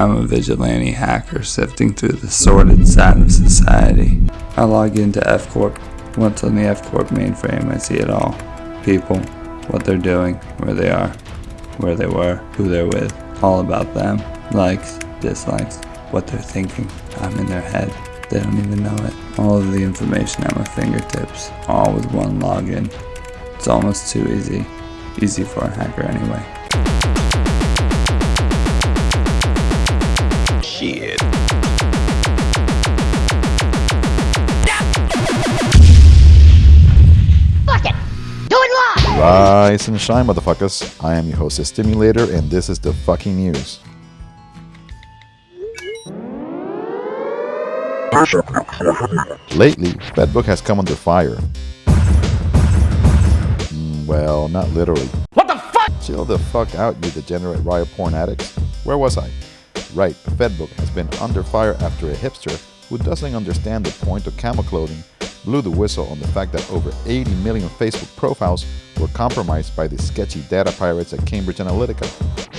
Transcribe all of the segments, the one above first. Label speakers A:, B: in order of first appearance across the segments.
A: I'm a vigilante hacker sifting through the sordid side of society. I log into F Corp. Once on the F Corp mainframe, I see it all. People, what they're doing, where they are, where they were, who they're with, all about them. Likes, dislikes, what they're thinking. I'm in their head. They don't even know it. All of the information at my fingertips, all with one login. It's almost too easy. Easy for a hacker anyway.
B: Shit.
C: Fuck it! Do it live!
D: Rise and shine, motherfuckers. I am your host, the Stimulator, and this is the fucking news. Lately, Fedbook has come under fire. Mm, well, not literally.
B: What the fuck?
D: Chill the fuck out, you degenerate riot porn addicts. Where was I? Right, Fedbook has been under fire after a hipster who doesn't understand the point of camel clothing blew the whistle on the fact that over 80 million Facebook profiles were compromised by the sketchy data pirates at Cambridge Analytica.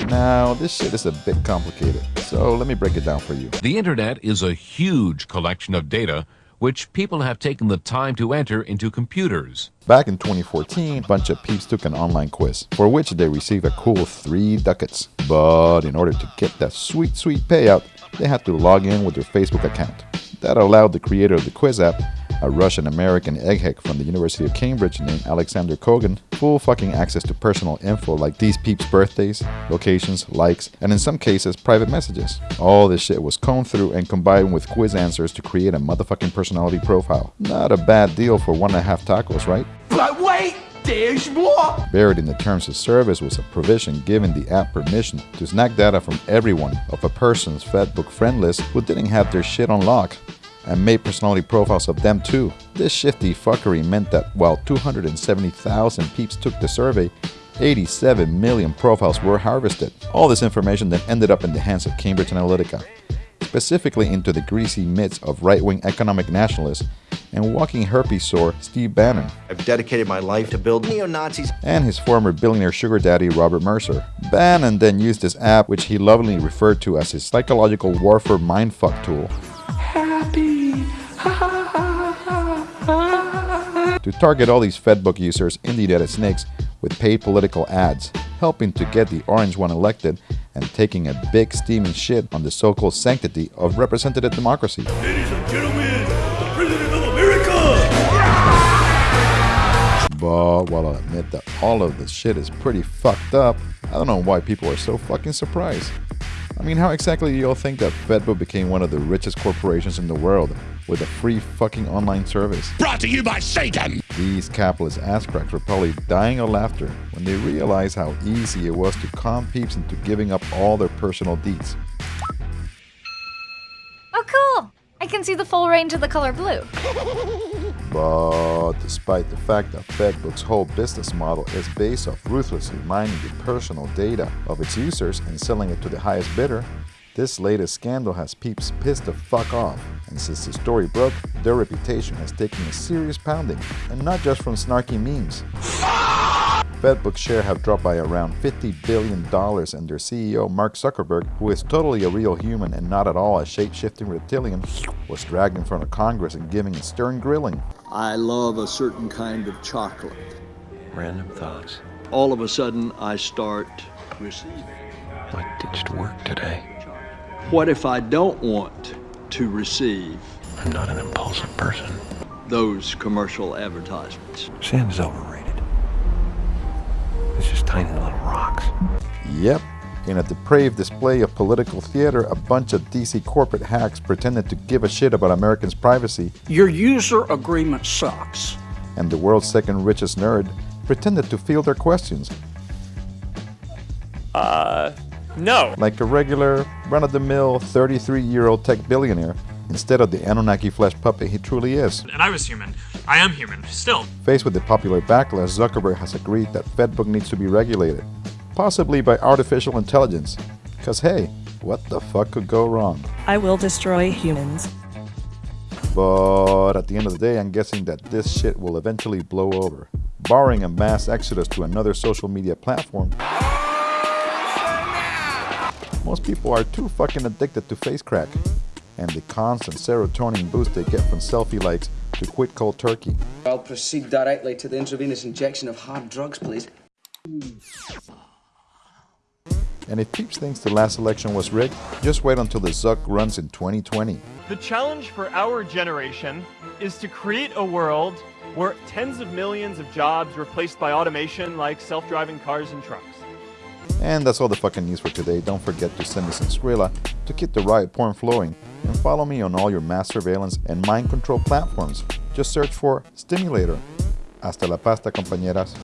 D: Now, this shit is a bit complicated, so let me break it down for you.
E: The internet is a huge collection of data which people have taken the time to enter into computers.
D: Back in 2014, a bunch of peeps took an online quiz, for which they received a cool 3 ducats. But in order to get that sweet, sweet payout, they had to log in with their Facebook account. That allowed the creator of the quiz app, a Russian American egghead from the University of Cambridge named Alexander Kogan, full fucking access to personal info like these peeps' birthdays, locations, likes, and in some cases, private messages. All this shit was combed through and combined with quiz answers to create a motherfucking personality profile. Not a bad deal for one and a half tacos, right?
B: But wait, there's more!
D: Buried in the terms of service was a provision giving the app permission to snag data from everyone of a person's Fedbook friend list who didn't have their shit on lock and made personality profiles of them too. This shifty fuckery meant that while 270,000 peeps took the survey, 87 million profiles were harvested. All this information then ended up in the hands of Cambridge Analytica, specifically into the greasy midst of right-wing economic nationalists and walking herpes sore Steve Bannon
F: I've dedicated my life to build neo-Nazis.
D: and his former billionaire sugar daddy Robert Mercer. Bannon then used this app, which he lovingly referred to as his psychological warfare mindfuck tool, to target all these Fedbook users in the United Snakes with paid political ads, helping to get the orange one elected and taking a big steaming shit on the so-called sanctity of representative democracy.
G: Ladies and gentlemen, the President of America!
D: But while I admit that all of this shit is pretty fucked up, I don't know why people are so fucking surprised. I mean, how exactly do y'all think that Fedbook became one of the richest corporations in the world with a free fucking online service?
G: Brought to you by Satan!
D: These capitalist ass cracks were probably dying of laughter when they realized how easy it was to con peeps into giving up all their personal deeds.
H: Oh, cool! I can see the full range of the color blue.
D: But despite the fact that Fedbook's whole business model is based off ruthlessly mining the personal data of its users and selling it to the highest bidder, this latest scandal has peeps pissed the fuck off. And since the story broke, their reputation has taken a serious pounding, and not just from snarky memes. Fedbook's share have dropped by around $50 billion and their CEO Mark Zuckerberg, who is totally a real human and not at all a shape-shifting reptilian, was dragged in front of Congress and given a stern grilling.
I: I love a certain kind of chocolate.
J: Random thoughts.
I: All of a sudden, I start receiving.
J: I ditched work today.
I: What if I don't want to receive
J: I'm not an impulsive person.
I: those commercial advertisements?
J: Sand is overrated. It's just tiny little rocks.
D: Yep. In a depraved display of political theater, a bunch of DC corporate hacks pretended to give a shit about Americans' privacy,
K: Your user agreement sucks.
D: and the world's second richest nerd pretended to field their questions
L: Uh, no.
D: like a regular, run of the mill 33 year old tech billionaire instead of the Anunnaki flesh puppet he truly is.
L: And I was human. I am human. Still.
D: Faced with the popular backlash, Zuckerberg has agreed that Fedbook needs to be regulated, possibly by artificial intelligence. Because hey, what the fuck could go wrong?
M: I will destroy humans.
D: But at the end of the day, I'm guessing that this shit will eventually blow over. Barring a mass exodus to another social media platform, Most people are too fucking addicted to face crack and the constant serotonin boost they get from selfie likes to quit cold turkey.
N: I'll proceed directly to the intravenous injection of hard drugs, please.
D: And if Peeps thinks the last election was rigged, just wait until the Zuck runs in 2020.
O: The challenge for our generation is to create a world where tens of millions of jobs replaced by automation like self-driving cars and trucks.
D: And that's all the fucking news for today. Don't forget to send me some Skrilla to keep the riot porn flowing. And follow me on all your mass surveillance and mind control platforms. Just search for Stimulator. Hasta la pasta, compañeras.